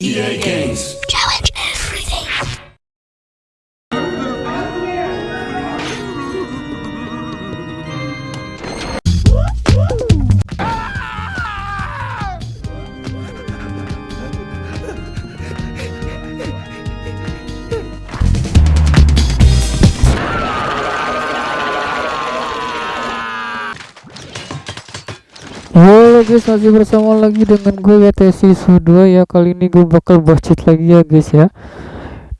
EA Games. Halo guys, masih bersama lagi dengan gue WTC Su2 ya. Kali ini gue bakal cheat lagi ya guys ya.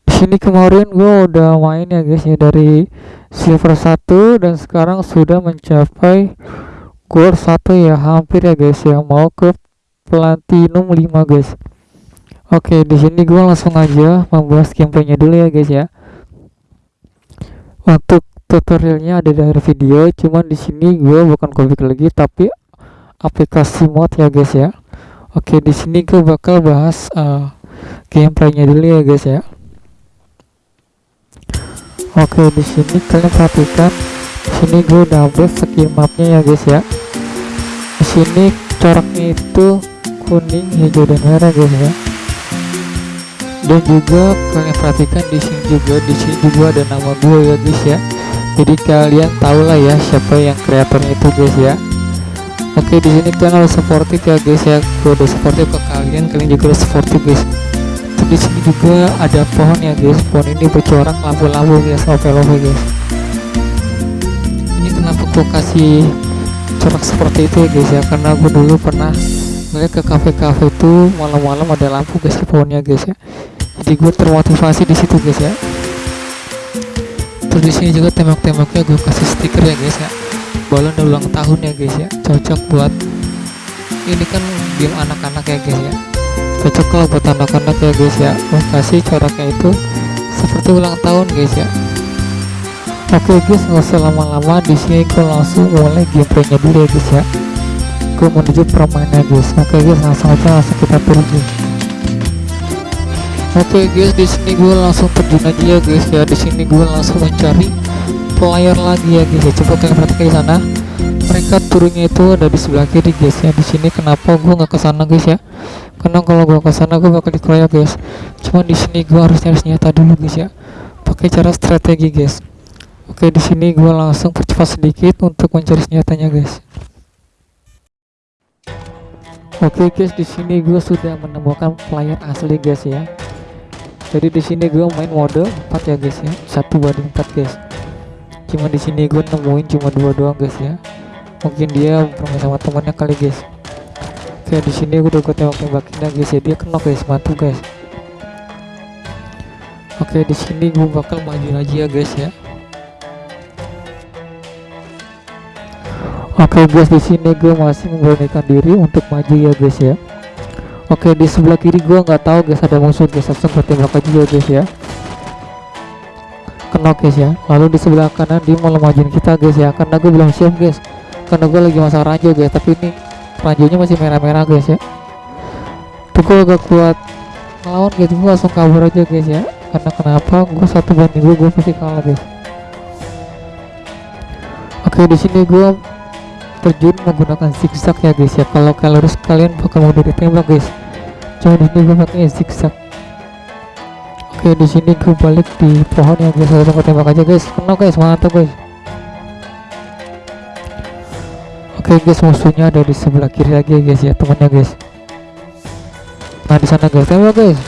Di sini kemarin gue udah main ya guys ya dari silver 1 dan sekarang sudah mencapai gold 1 ya, hampir ya guys ya, mau ke platinum 5 guys. Oke, di sini gue langsung aja membahas gameplaynya dulu ya guys ya. Untuk tutorialnya ada dari video, cuman di sini gue bukan copy lagi tapi aplikasi mod ya guys ya. Oke di sini gue bakal bahas uh, gameplaynya dulu ya guys ya. Oke di sini kalian perhatikan. Di sini gue udah upload skill mapnya ya guys ya. Di sini coraknya itu kuning hijau dan merah guys ya. Dan juga kalian perhatikan di sini juga di sini juga ada nama gue ya guys ya. Jadi kalian tahu lah ya siapa yang kreatornya itu guys ya Oke di sini kalian harus supportive ya guys ya. Udah supportive ke kalian, kalian juga harus supportive guys. Di sini juga ada pohon ya guys. Pohon ini bercorak lampu-lampu guys, love-love guys. Ini kenapa gue kasih corak seperti itu ya guys ya? Karena gue dulu pernah melihat ke kafe-kafe itu malam-malam ada lampu guys di pohonnya guys ya. Jadi gue termotivasi di situ guys ya. Terus di sini juga tembak-tembaknya gue kasih stiker ya guys ya balon ulang tahun ya guys ya. Cocok buat ini kan game anak-anak ya guys ya. Cocok kalau buat anak-anak ya guys ya. Kasih coraknya itu seperti ulang tahun guys ya. Oke guys nggak usah lama-lama. Di sini aku langsung mulai gameplaynya dulu ya guys ya. Aku menuju permainan guys. Oke guys langsung aja langsung kita pergi. Oke guys di sini gue langsung terjun aja ya guys ya. Di sini gue langsung mencari player lagi ya guys. Ya coba kalian perhatikan di sana. Mereka turunnya itu ada di sebelah kiri guys ya. Di sini kenapa gua nggak ke sana guys ya? Karena kalau gua ke sana gua bakal dikeroyok guys. Cuma di sini gua harus nyari senjata dulu guys ya. Pakai cara strategi guys. Oke di sini gua langsung percepat sedikit untuk mencari senjatanya guys. Oke guys, di sini gue sudah menemukan player asli guys ya. Jadi di sini gue main mode 4 ya guys ya, satu banding 4 guys cuma di sini gue nemuin cuma dua doang guys ya. Mungkin dia bermain sama temannya kali guys. Oke di sini gue udah gue tembak tembakin guys ya. Dia kena guys mantap guys. Oke di sini gue bakal maju lagi ya guys ya. Oke guys di sini gue masih memberanikan diri untuk maju ya guys ya. Oke di sebelah kiri gue nggak tahu guys ada musuh guys. Langsung gue tembak aja ya guys ya kena guys ya. Lalu di sebelah kanan dia mau majuin kita guys ya. Karena gue belum siap guys. Karena gue lagi masak ranjau guys. Tapi ini ranjaunya masih merah-merah guys ya. Tuh gue agak kuat ngelawan gitu gue langsung kabur aja guys ya. Karena kenapa? Gue satu banding gue gue pasti kalah guys. Oke di sini gue terjun menggunakan zigzag ya guys ya. Kalau kalian harus kalian bakal mau ditembak guys. Cuma di sini gue pakai zigzag Oke di sini gue balik di pohon yang biasa aku tembak aja guys. Kena guys. Mantap guys. Oke guys. Musuhnya ada di sebelah kiri lagi guys ya temannya guys. Nah di sana guys. Tembak guys.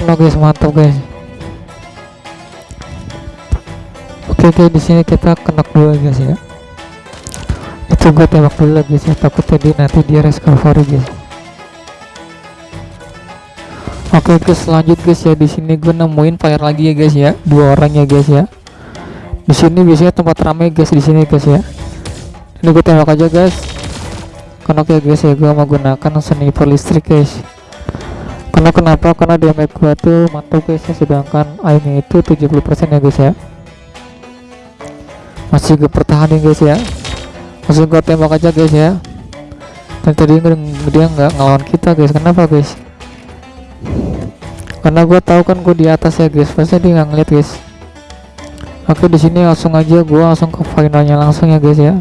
Kena guys. Mantap guys. Oke guys di sini kita kena dua guys ya. Itu gue tembak dulu guys ya. Takutnya dia nanti dia recovery guys Oke guys lanjut guys ya. Di sini gue nemuin fire lagi ya guys ya. Dua orang ya guys ya. Di sini biasanya tempat ramai guys di sini guys ya. Ini gue tembak aja guys. Karena oke guys ya gue menggunakan sniper listrik guys. Karena kenapa? Karena damage gue tuh mantap guys ya. Sedangkan aimnya itu 70% ya guys ya. Masih gue pertahanin guys ya. Masih gue tembak aja guys ya. Dan tadi dia nggak ngelawan kita guys. Kenapa guys karena gue tahu kan gue di atas ya guys. Pasti dia nggak ngeliat guys. Oke di sini langsung aja gue langsung ke finalnya langsung ya guys ya.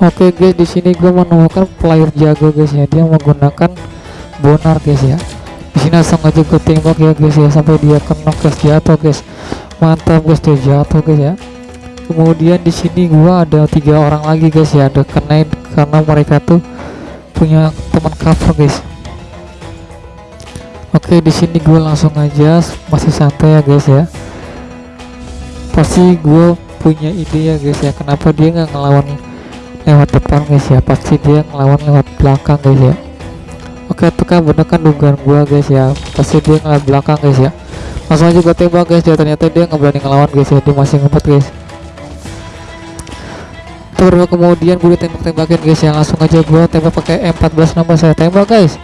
Oke guys di sini gue menemukan player jago guys ya. Dia menggunakan bonar guys ya. Di sini langsung aja gue tembak ya guys ya sampai dia kena guys jatuh guys. Mantap guys dia jatuh guys ya. Kemudian di sini gua ada tiga orang lagi guys ya. Ada kena karena mereka tuh punya teman cover guys oke di sini gue langsung aja. Masih santai ya guys ya. Pasti gue punya ide ya guys ya. Kenapa dia nggak ngelawan lewat depan guys ya? Pasti dia ngelawan lewat belakang guys ya. Oke itu kan kan dugaan gua guys ya. Pasti dia ngelawan belakang guys ya. Langsung aja gue tembak guys ya ternyata dia nggak berani ngelawan guys ya. Dia masih ngumpet guys. Terus kemudian gue tembak-tembakin guys ya. Langsung aja gue tembak pakai M14 nambah saya tembak guys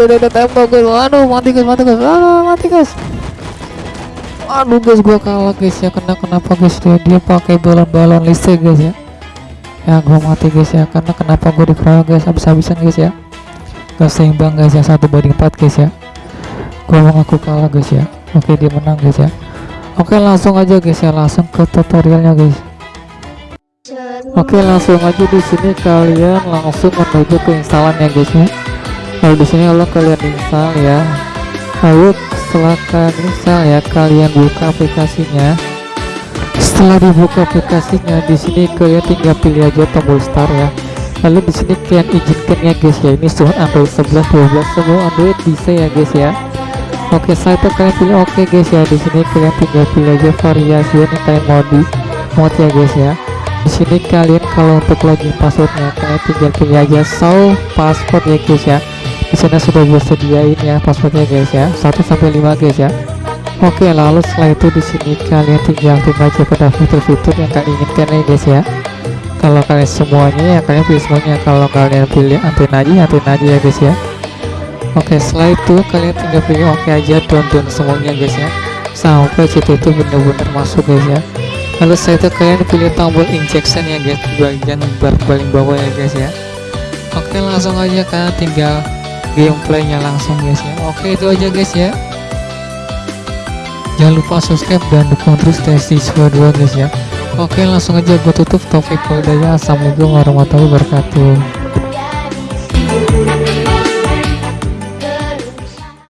udah udah tembak guys aduh mati guys mati guys aduh mati guys aduh guys gue kalah guys ya kena kenapa guys dia, dia pakai balon-balon listrik guys ya ya gue mati guys ya karena kenapa gue dikeroyok guys habis-habisan guys ya gak seimbang guys ya satu banding empat guys ya gue mengaku kalah guys ya oke dia menang guys ya oke langsung aja guys ya langsung ke tutorialnya guys Oke langsung aja di sini kalian langsung menuju ke instalan ya guys ya. Lalu di sini kalau kalian install ya. Lalu setelah kalian install ya kalian buka aplikasinya. Setelah dibuka aplikasinya di sini kalian tinggal pilih aja tombol start ya. Lalu di sini kalian izinkan ya guys ya. Ini sudah Android 11 12 semua Android bisa ya guys ya. Oke saya itu kalian pilih oke okay, guys ya. Di sini kalian tinggal pilih aja variasi yang kalian mau di mod ya guys ya di sini kalian kalau untuk login passwordnya kalian tinggal pilih aja show password ya guys ya di sana sudah gue sediain ya passwordnya guys ya. 1 sampai 5 guys ya. Oke lalu setelah itu di sini kalian tinggal aktifkan aja pada fitur-fitur yang kalian inginkan ya guys ya. Kalau kalian semuanya ya kalian pilih semuanya. Kalau kalian pilih antena aja antena aja ya guys ya. Oke setelah itu kalian tinggal pilih oke aja down down semuanya guys ya. Sampai situ itu benar-benar masuk guys ya. Lalu saya itu kalian pilih tombol injection ya guys bagian bar paling bawah ya guys ya. Oke langsung aja kalian tinggal gameplaynya langsung guys ya. Oke itu aja guys ya. Jangan lupa subscribe dan dukung terus testis 2 guys ya. Oke langsung aja gue tutup topik ya. Assalamualaikum warahmatullahi wabarakatuh